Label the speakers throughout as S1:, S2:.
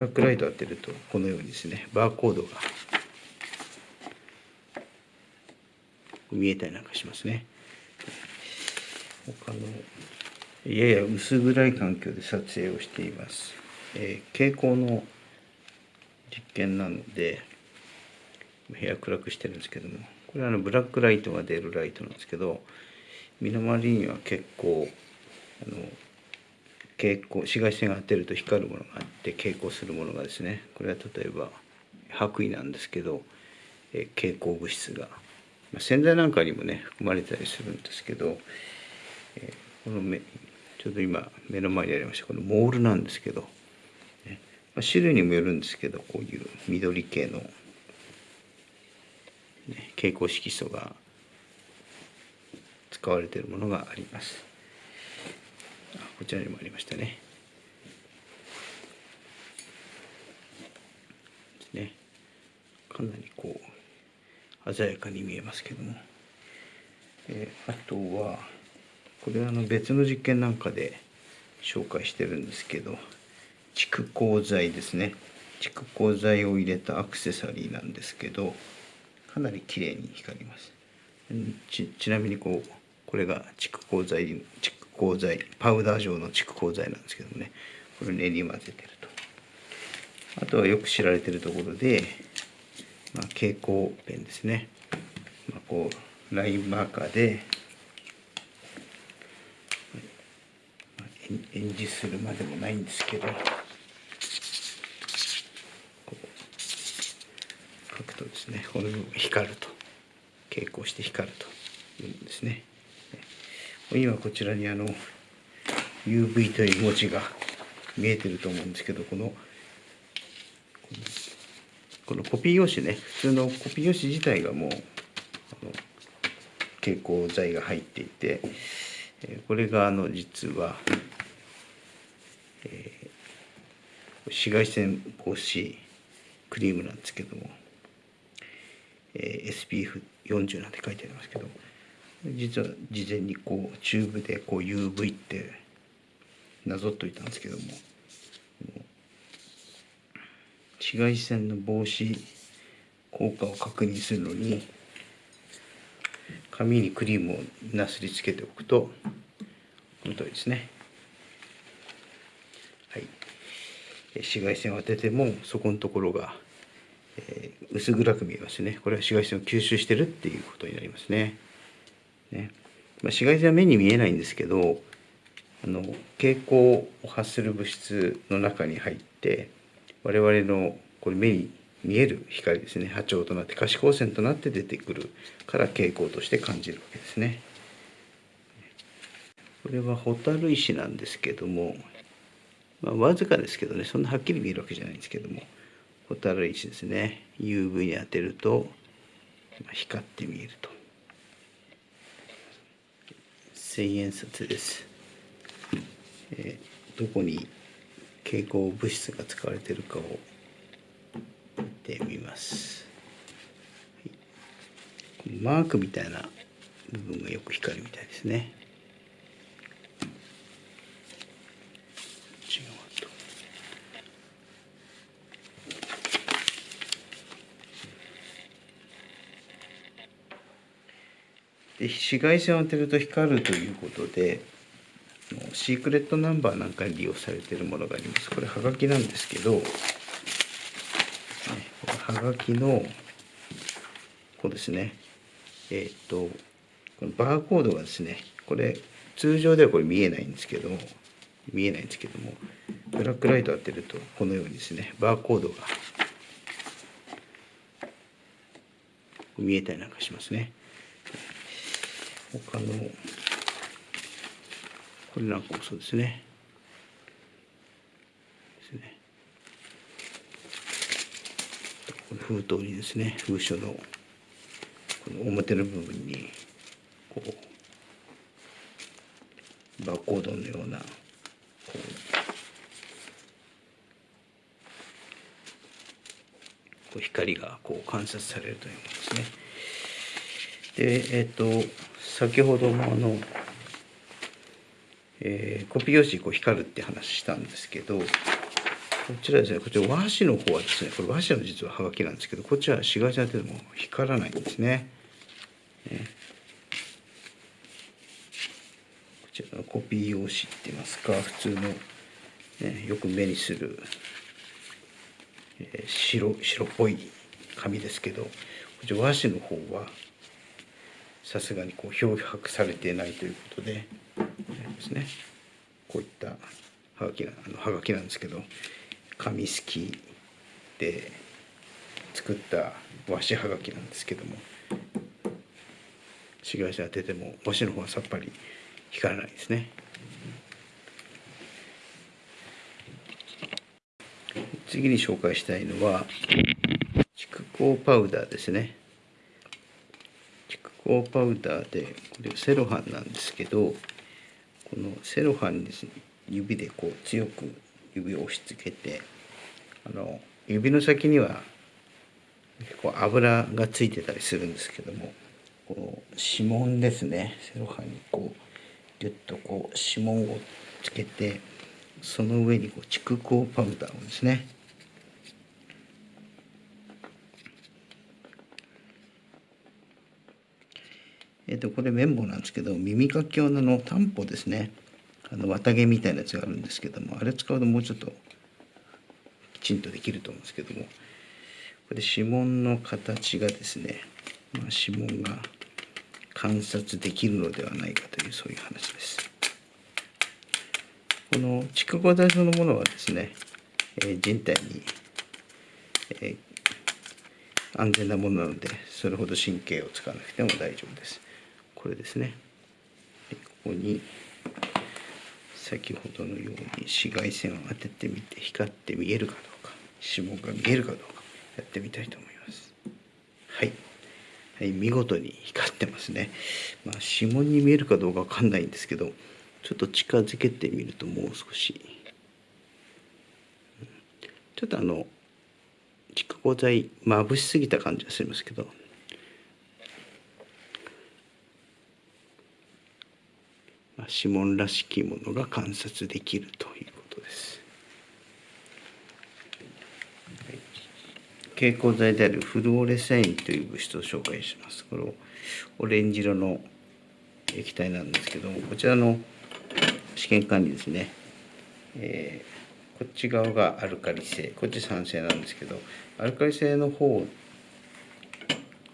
S1: バックライト当てるとこのようにですねバーコードが見えたりなんかしますね。他のやや薄暗い環境で撮影をしています、えー、蛍光の実験なので部屋暗くしてるんですけどもこれはあのブラックライトが出るライトなんですけど身の回りには結構あの蛍光紫外線が当てると光るものがあって蛍光するものがですね。これは例えば白衣なんですけど、え蛍光物質が、まあ、洗剤なんかにもね含まれたりするんですけど、えこの目ちょうど今目の前にありましたこのモールなんですけど、ね。まあ、種類にもよるんですけどこういう緑系の、ね、蛍光色素が使われているものがあります。こちらにもありましたね。ね。かなりこう鮮やかに見えますけども、えー、あとはこれはあの別の実験なんかで紹介してるんですけど蓄光剤ですね蓄光剤を入れたアクセサリーなんですけどかなり綺麗に光りますちなみにこうこれが蓄光剤蓄光剤パウダー状の蓄光剤なんですけどもね。これ練り混ぜてると。あとはよく知られてるところで、まあ、蛍光ペンですね、まあ、こうラインマーカーで、演じするまでもないんですけど書くとですねこの部分光ると。蛍光して光るというんですね。今こちらにあの UV という文字が見えてると思うんですけどこのこのコピー用紙ね普通のコピー用紙自体がもう蛍光剤が入っていてこれがあの実は、えー、紫外線防止クリームなんですけども、えー、SPF40 なんて書いてありますけども。実は事前にこうチューブでこう UV ってなぞっといたんですけども紫外線の防止効果を確認するのに紙にクリームをなすりつけておくとこの通りですね。はい。紫外線を当ててもそこのところが、えー、薄暗く見えますね。これは紫外線を吸収してるっていうことになりますね。ねまあ、紫外線は目に見えないんですけどあの蛍光を発する物質の中に入って我々のこれ目に見える光ですね波長となって可視光線となって出てくるから蛍光として感じるわけですね。これは蛍石なんですけども、まあ、わずかですけどねそんなはっきり見えるわけじゃないんですけども蛍石ですね UV に当てると光って見えると。千円札です、えー、どこに蛍光物質が使われているかを見てみます、はい、マークみたいな部分がよく光るみたいですね。で紫外線を当てると光るということでシークレットナンバーなんかに利用されているものがありますこれはがきなんですけどはがきのこうですねえっ、とこのバーコードがですねこれ通常ではこれ見えないんですけど見えないんですけどもブラックライト当てるとこのようにですねバーコードが見えたりなんかしますね。他のこれなんかもそうですねですねこの封筒にですね封書のこの表の部分にこうバーコードのようなこう光がこう観察されるというものですね。でえっ、ー、と先ほどもあの、えー、コピー用紙こう光るって話したんですけどこちらですねこちら和紙の方はですねこれ和紙の実ははがきなんですけどこっちは紫外線当てても光らないんですね。ねこちらのコピー用紙って言いますか普通の、ね、よく目にする、えー白白っぽい紙ですけどこちら和紙の方はさすがにこう漂白されてないということでですね。こういったはがきなあのはがきなんですけど紙すきで作った和紙はがきなんですけども紫外線当てても和紙の方はさっぱり光らないですね。次に紹介したいのは蓄光パウダーですね。蓄光パウダーでこれセロハンなんですけどこのセロハンに指でこう強く指を押し付けてあの指の先にはこう油がついてたりするんですけどもこう指紋ですねセロハンにこうギュッとこう指紋をつけてその上にこう蓄光パウダーをですねえっ、とこれ綿棒なんですけど耳かき用ののタンポですねあの綿毛みたいなやつがあるんですけどもあれ使うともうちょっときちんとできると思うんですけどもこれ指紋の形がですね、まあ、指紋が観察できるのではないかというそういう話です。この蓄光体そのものはですね、えー、人体に、えー、安全なものなのでそれほど神経を使わなくても大丈夫です。これですね。ここに先ほどのように紫外線を当ててみて光って見えるかどうか指紋が見えるかどうかやってみたいと思います。はい、はい、見事に光ってますね、まあ、指紋に見えるかどうかわかんないんですけどちょっと近づけてみるともう少しちょっとあの蓄光剤まぶしすぎた感じがしますけど指紋らしきものが観察できるということです。蛍光剤であるフルオレセインという物質を紹介します。これオレンジ色の液体なんですけどもこちらの試験管理ですね、えー、こっち側がアルカリ性。こっち酸性なんですけどアルカリ性の方こ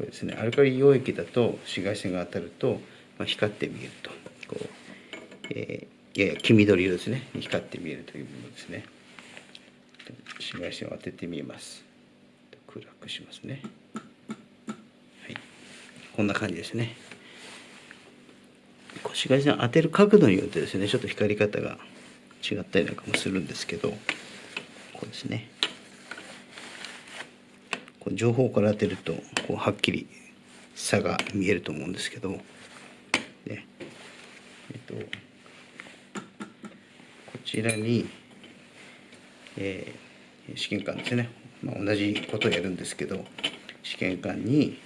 S1: れですね。アルカリ溶液だと紫外線が当たると、まあ、光って見えると。えー、やや黄緑色ですね。光って見えるというものですね。紫外線を当ててみます。暗くしますね。はい。こんな感じですね。紫外線を当てる角度によってですねちょっと光り方が違ったりなんかもするんですけどこうですね。こう情報から当てるとこうはっきり差が見えると思うんですけど、ね。えっと、ちらに、えー、試験管ですね、まあ、同じことをやるんですけど試験管に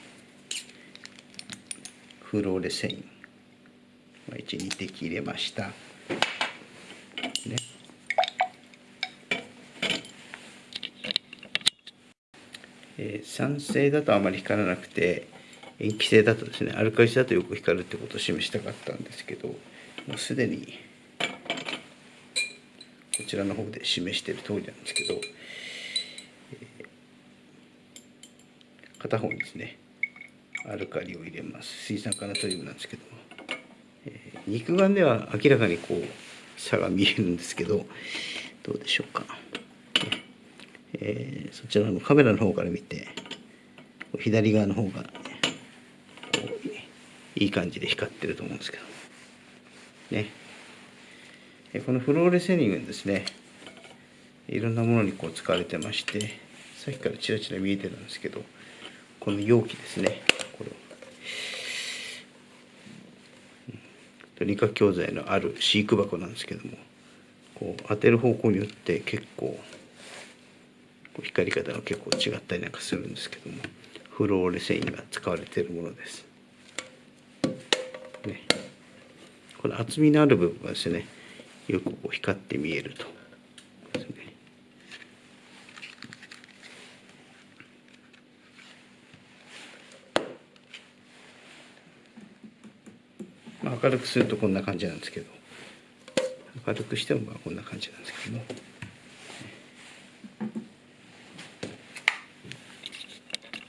S1: フローレセイン、まあ、12滴入れました。ねえー、酸性だとあまり光らなくて塩基性だとですねアルカリ性だとよく光るってことを示したかったんですけどもうすでにこちらの方で示している通りなんですけど、えー、片方にですねアルカリを入れます。水酸化ナトリウムなんですけども、えー、肉眼では明らかにこう差が見えるんですけどどうでしょうか、えー、そちらのカメラの方から見て左側の方が、ね、いい感じで光ってると思うんですけどね。このフローレセニングですね。いろんなものにこう使われてましてさっきからちらちら見えてるんですけどこの容器ですね。これ。理科教材のある飼育箱なんですけどもこう当てる方向によって結構光り方が結構違ったりなんかするんですけどもフローレセインが使われているものです。ね、この厚みのある部分はですねよく光って見えると。明るくするとこんな感じなんですけど明るくしてもまあこんな感じなんですけども。